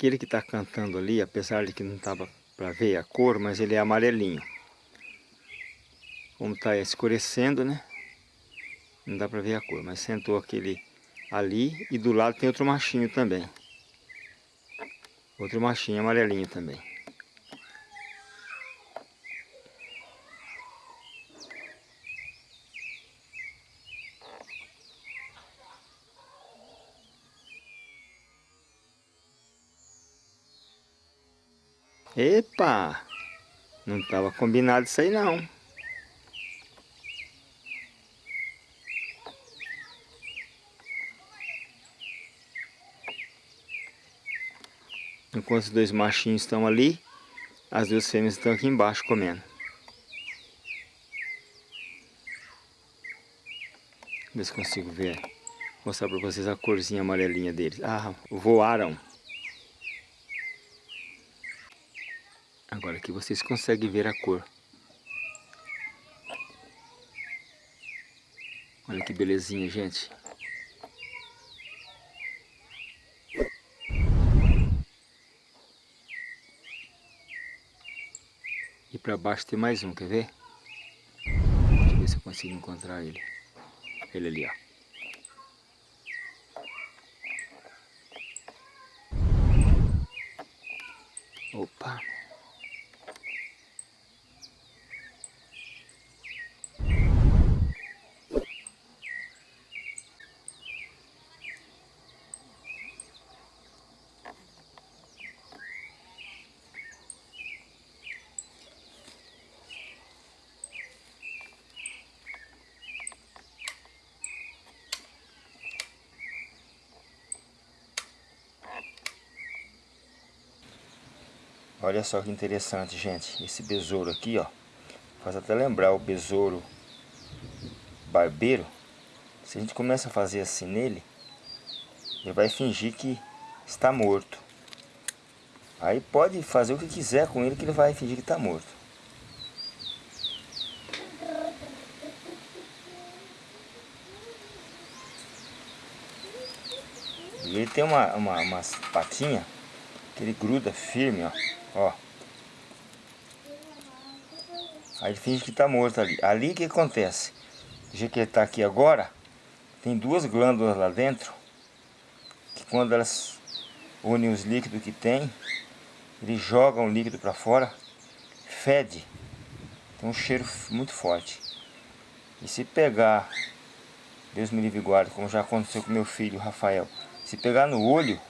Aquele que está cantando ali, apesar de que não estava para ver a cor, mas ele é amarelinho. Como está escurecendo, né? Não dá para ver a cor, mas sentou aquele ali e do lado tem outro machinho também. Outro machinho amarelinho também. Epa! Não estava combinado isso aí não. Enquanto os dois machinhos estão ali, as duas fêmeas estão aqui embaixo comendo. Ver se consigo ver. Mostrar para vocês a corzinha amarelinha deles. Ah, voaram. Agora aqui vocês conseguem ver a cor. Olha que belezinha, gente. E para baixo tem mais um, quer ver? Deixa eu ver se eu consigo encontrar ele. Ele ali, ó. Opa! Olha só que interessante, gente. Esse besouro aqui, ó. Faz até lembrar o besouro barbeiro. Se a gente começa a fazer assim nele, ele vai fingir que está morto. Aí pode fazer o que quiser com ele que ele vai fingir que está morto. E ele tem uma, uma, umas patinhas que ele gruda firme, ó. Ó. Aí ele finge que tá morto ali. Ali que acontece? O jeito que ele tá aqui agora, tem duas glândulas lá dentro, que quando elas unem os líquidos que tem, ele joga um líquido para fora, fede. Tem um cheiro muito forte. E se pegar, Deus me livre guarda, como já aconteceu com meu filho Rafael, se pegar no olho,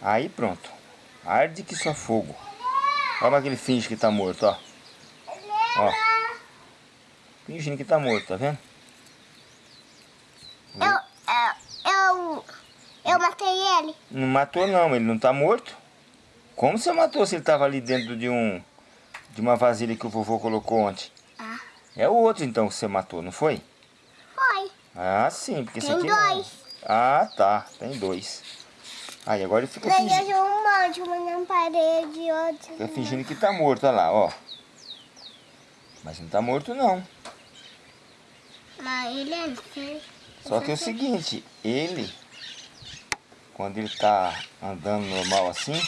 aí pronto. Arde que só fogo. Olha como é que ele finge que tá morto, ó. Ó. Fingindo que tá morto, tá vendo? Eu, eu, eu, eu matei ele. Não matou não, ele não tá morto. Como você matou se ele tava ali dentro de um de uma vasilha que o vovô colocou ontem? Ah. É o outro então que você matou, não foi? Foi. Ah, sim, porque tem esse aqui dois. Não. Ah, tá, tem dois. Aí agora ele fica Daí fingindo. eu um monte, uma na parede, outro. Fica fingindo que tá morto, olha lá, ó. Mas não tá morto não. Mas ele é feio. Só que é o seguinte, ele, quando ele tá andando normal assim,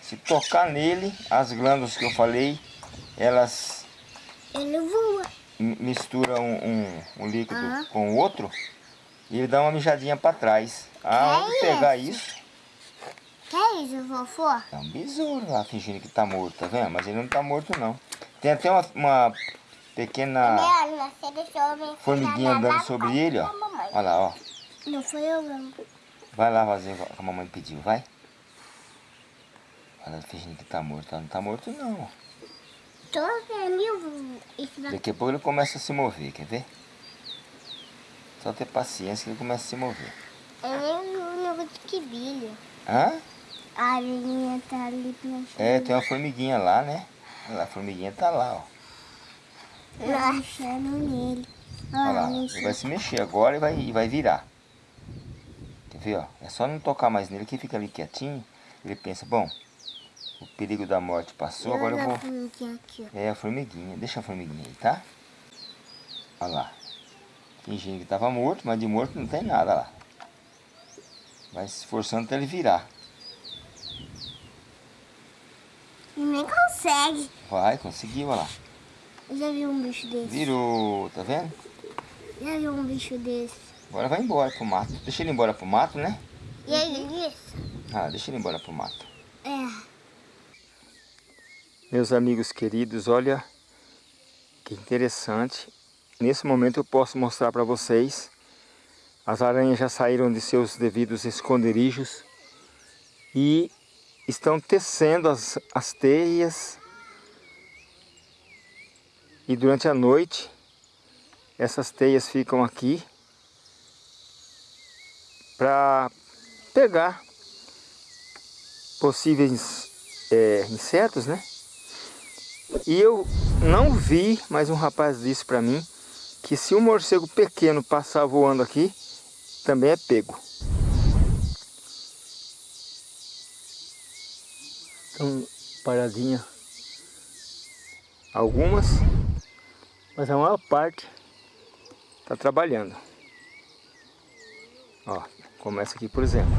se tocar nele, as glândulas que eu falei, elas Ele voa. mi- misturam um, um, um líquido com o outro e ele dá uma mijadinha pra trás. Ah, Que pegar isso? isso, Que é isso, vovô? é um besouro lá fingindo que tá morto, tá vendo? Mas ele não tá morto não. Tem até uma, uma pequena me formiguinha andando sobre ele, ó. Olha lá, ó. Não foi eu, não. Vai lá fazer o que a mamãe pediu, vai. Olha, fingindo que tá morto. Não tá morto não. Tô vendo isso daqui. A pouco ele começa a se mover, quer ver? Só ter paciência que ele começa a se mover. Vi o negócio que brilha. Hã? A areia tá ali planchando. É, tem uma formiguinha lá, né? Olha lá, a formiguinha tá lá, ó. Planchando nele. Olha lá, ele vai se mexer agora e vai, e vai virar. Quer ver, ó? É só não tocar mais nele que fica ali quietinho. Ele pensa, bom, o perigo da morte passou, agora eu vou... É a formiguinha, deixa a formiguinha aí, tá? Olha lá. Fingindo que tava morto, mas de morto não tem nada, lá. Vai se esforçando até ele virar. Nem consegue. Vai, conseguiu, olha lá. Eu já vi um bicho desse. Virou, tá vendo? Já vi um bicho desse. Agora vai embora pro mato. Deixa ele embora pro mato, né? E aí, isso? Ah, deixa ele embora pro mato. É. Meus amigos queridos, olha que interessante. Nesse momento eu posso mostrar para vocês. As aranhas já saíram de seus devidos esconderijos. E estão tecendo as, as teias. E durante a noite, essas teias ficam aqui para pegar possíveis é, insetos, né? E eu não vi, mas um rapaz disse para mim que se um morcego pequeno passar voando aqui, também é pego. Estão paradinha algumas, mas a maior parte está trabalhando. Ó, começa aqui por exemplo.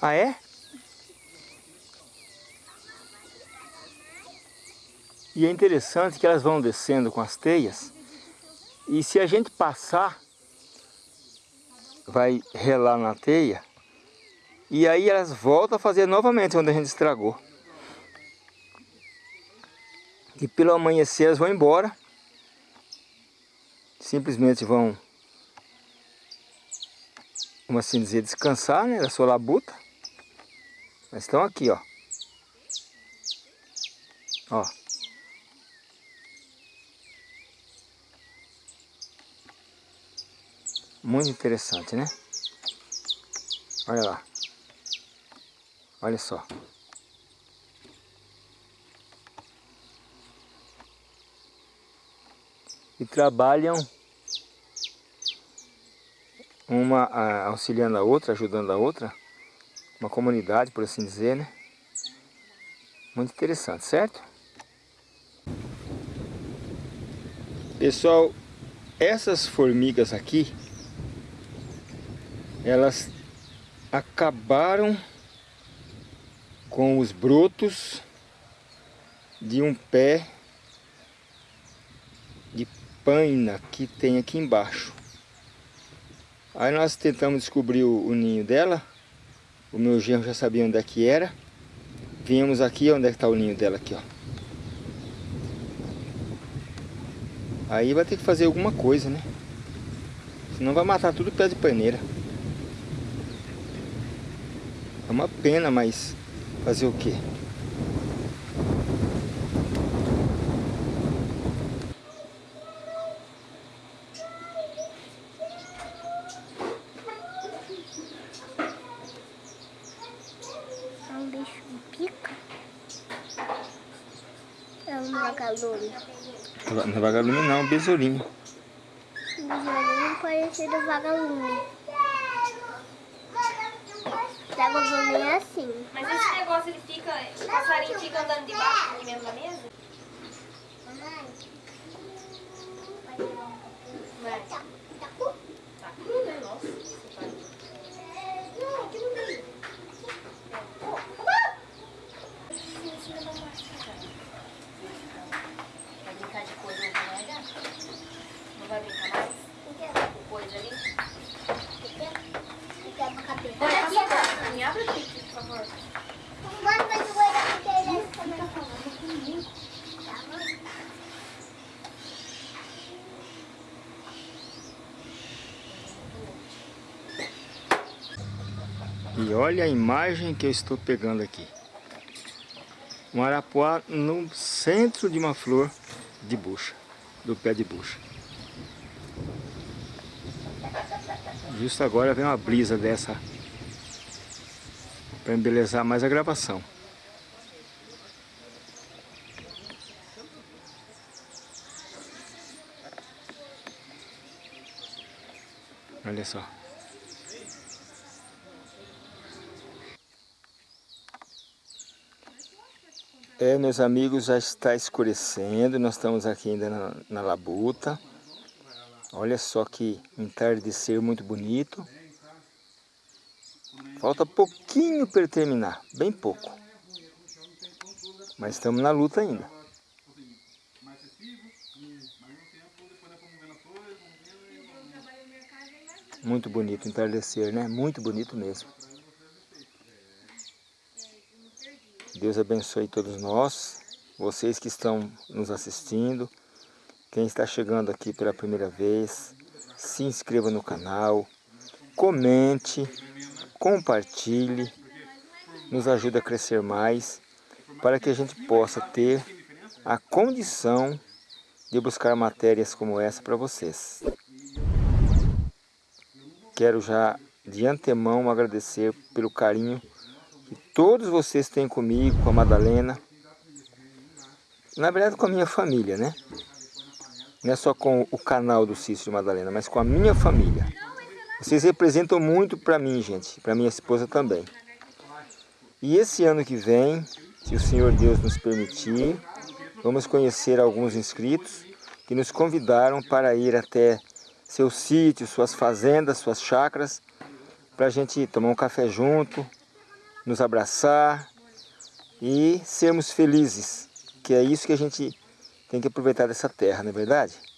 Ah é? E é interessante que elas vão descendo com as teias e se a gente passar, vai relar na teia e aí elas voltam a fazer novamente onde a gente estragou. E pelo amanhecer elas vão embora, simplesmente vão, como assim dizer, descansar né, da sua labuta. Mas estão aqui, ó. Ó. Muito interessante, né? Olha lá. Olha só. E trabalham uma auxiliando a outra, ajudando a outra. Uma comunidade, por assim dizer, né? Muito interessante, certo? Pessoal, essas formigas aqui, elas acabaram com os brotos de um pé de paina que tem aqui embaixo. Aí nós tentamos descobrir o, o ninho dela. O meu genro já sabia onde é que era. Viemos aqui, onde é que está o ninho dela aqui, ó. Aí vai ter que fazer alguma coisa, né? Senão vai matar tudo pé de paneira. É uma pena, mas fazer o quê? É um bicho pica. É um vagalume. Não é vagalume não, é um besourinho. Besourinho parecido vagalume. Vagalume é assim. Mas esse negócio ele fica, o passarinho fica andando debaixo aqui mesmo da mesa? Vai. Tá cru, né? Nossa, esse passarinho. Vai brincar de coisa, não vai dar? Não vai brincar mais? Com coisa ali? Vai, passa a porta. Me abre E olha a imagem que eu estou pegando aqui. Um arapuá no centro de uma flor de bucha, do pé de bucha. Justo agora vem uma brisa dessa para embelezar mais a gravação. Olha só. É, meus amigos, já está escurecendo, nós estamos aqui ainda na, na labuta. Olha só que entardecer muito bonito. Falta pouquinho para terminar, bem pouco. Mas estamos na luta ainda. Muito bonito entardecer, né? Muito bonito mesmo. Deus abençoe todos nós, vocês que estão nos assistindo, quem está chegando aqui pela primeira vez, se inscreva no canal, comente, compartilhe, nos ajude a crescer mais, para que a gente possa ter a condição de buscar matérias como essa para vocês. Quero já de antemão agradecer pelo carinho que todos vocês têm comigo, com a Madalena. Na verdade com a minha família, né? Não é só com o canal do Cícero Madalena, mas com a minha família. Vocês representam muito para mim, gente, para minha esposa também. E esse ano que vem, se o Senhor Deus nos permitir, vamos conhecer alguns inscritos que nos convidaram para ir até seus sítios, suas fazendas, suas chácaras, para a gente tomar um café junto, nos abraçar e sermos felizes, que é isso que a gente tem que aproveitar dessa terra, não é verdade?